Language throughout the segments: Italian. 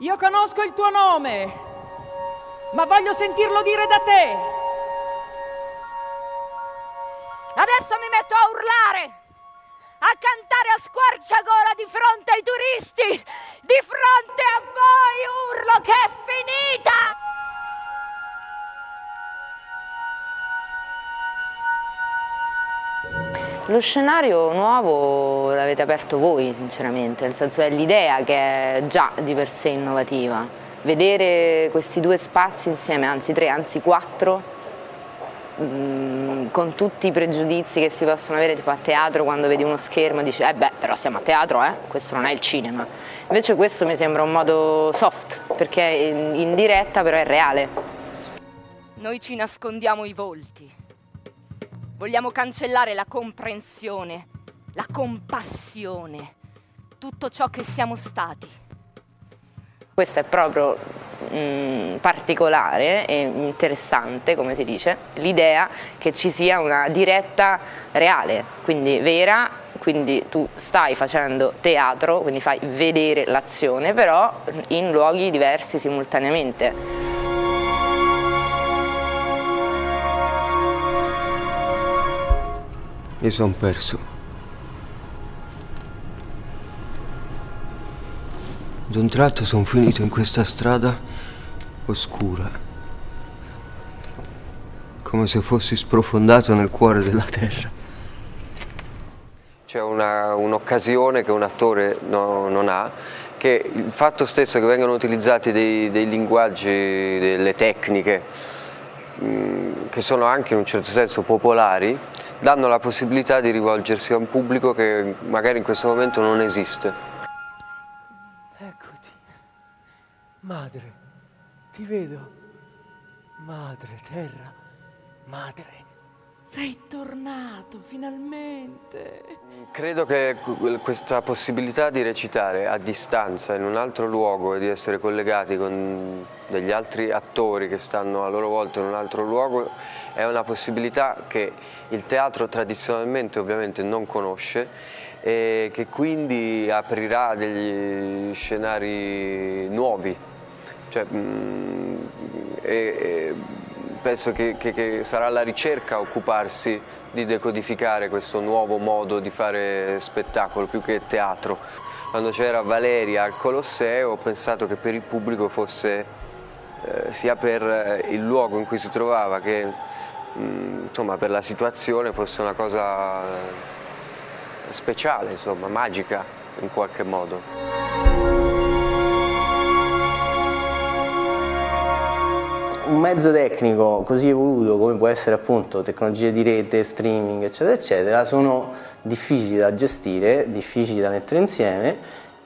Io conosco il tuo nome, ma voglio sentirlo dire da te. Adesso mi metto a urlare, a cantare a squarciagola Lo scenario nuovo l'avete aperto voi sinceramente, nel senso è l'idea che è già di per sé innovativa. Vedere questi due spazi insieme, anzi tre, anzi quattro, mm, con tutti i pregiudizi che si possono avere tipo a teatro quando vedi uno schermo e dici eh beh però siamo a teatro eh, questo non è il cinema. Invece questo mi sembra un modo soft perché in, in diretta però è reale. Noi ci nascondiamo i volti Vogliamo cancellare la comprensione, la compassione, tutto ciò che siamo stati. Questo è proprio mh, particolare e interessante, come si dice, l'idea che ci sia una diretta reale, quindi vera, quindi tu stai facendo teatro, quindi fai vedere l'azione, però in luoghi diversi simultaneamente. Mi sono perso. Ad un tratto sono finito in questa strada oscura. Come se fossi sprofondato nel cuore della terra. C'è un'occasione un che un attore no, non ha, che il fatto stesso che vengano utilizzati dei, dei linguaggi, delle tecniche, mh, mm, che sono anche in un certo senso popolari, danno la possibilità di rivolgersi a un pubblico che magari in questo momento non esiste. Eccoti, madre, ti vedo, madre, terra, madre. Sei tornato finalmente. Credo che questa possibilità di recitare a distanza in un altro luogo e di essere collegati con degli altri attori che stanno a loro volta in un altro luogo è una possibilità che il teatro tradizionalmente ovviamente non conosce e che quindi aprirà degli scenari nuovi. Cioè, mh, mm, e, e, penso che, che, che, sarà la ricerca a occuparsi di decodificare questo nuovo modo di fare spettacolo più che teatro. Quando c'era Valeria al Colosseo ho pensato che per il pubblico fosse eh, sia per eh, il luogo in cui si trovava che mh, mm, insomma, per la situazione fosse una cosa speciale, insomma, magica in qualche modo. Un mezzo tecnico così evoluto come può essere appunto tecnologie di rete, streaming eccetera eccetera sono difficili da gestire, difficili da mettere insieme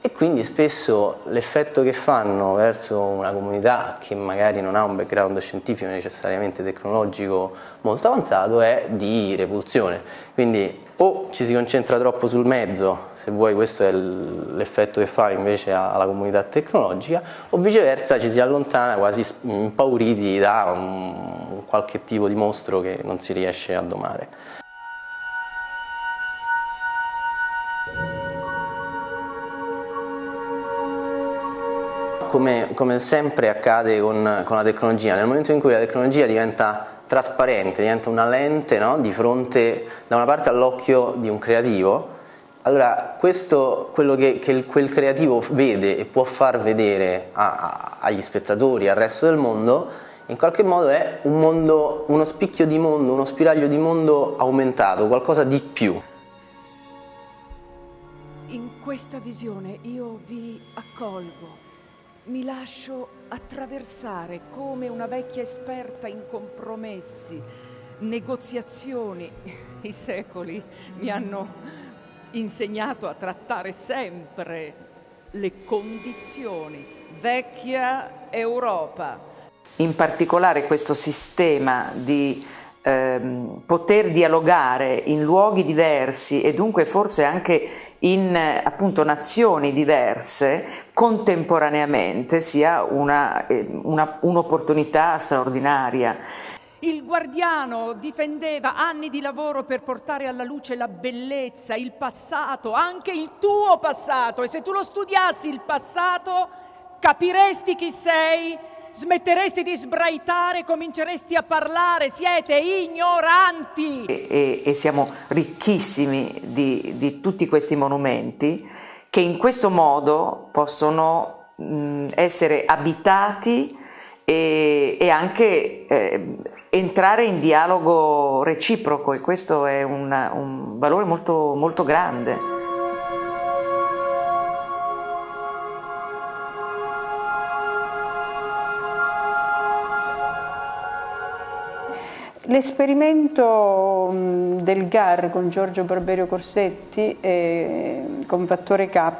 e quindi spesso l'effetto che fanno verso una comunità che magari non ha un background scientifico necessariamente tecnologico molto avanzato è di repulsione. Quindi o ci si concentra troppo sul mezzo, se vuoi questo è l'effetto che fa invece alla comunità tecnologica, o viceversa ci si allontana quasi impauriti da qualche tipo di mostro che non si riesce a domare. Come, come sempre accade con, con, la tecnologia, nel momento in cui la tecnologia diventa trasparente, diventa una lente no? di fronte da una parte all'occhio di un creativo, allora questo, quello che, che, quel creativo vede e può far vedere a, a, agli spettatori, al resto del mondo, in qualche modo è un mondo, uno spicchio di mondo, uno spiraglio di mondo aumentato, qualcosa di più. In questa visione io vi accolgo mi lascio attraversare come una vecchia esperta in compromessi, negoziazioni. I secoli mi hanno insegnato a trattare sempre le condizioni. Vecchia Europa. In particolare questo sistema di ehm, poter dialogare in luoghi diversi e dunque forse anche in appunto nazioni diverse contemporaneamente sia un'opportunità un straordinaria. Il guardiano difendeva anni di lavoro per portare alla luce la bellezza, il passato, anche il tuo passato e se tu lo studiassi il passato Capiresti chi sei? Smetteresti di sbraitare, cominceresti a parlare, siete ignoranti. E, e, e siamo ricchissimi di, di, tutti questi monumenti che in questo modo possono mh, essere abitati e, e anche eh, entrare in dialogo reciproco e questo è un, un valore molto, molto grande. L'esperimento del GAR con Giorgio Barberio Corsetti e con Fattore K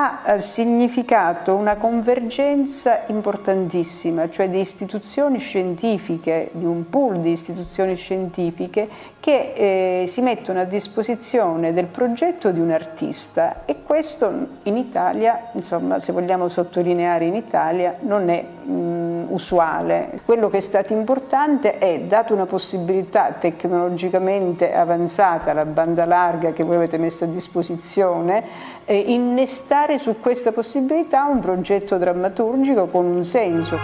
ha eh, significato una convergenza importantissima, cioè di istituzioni scientifiche, di un pool di istituzioni scientifiche che eh, si mettono a disposizione del progetto di un artista e questo in Italia, insomma se vogliamo sottolineare in Italia, non è mh, usuale. Quello che è stato importante è, dato una possibilità tecnologicamente avanzata, la banda larga che voi avete messo a disposizione, eh, innestare su questa possibilità un progetto drammaturgico con un senso.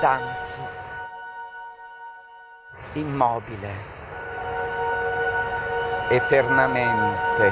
Danzo immobile eternamente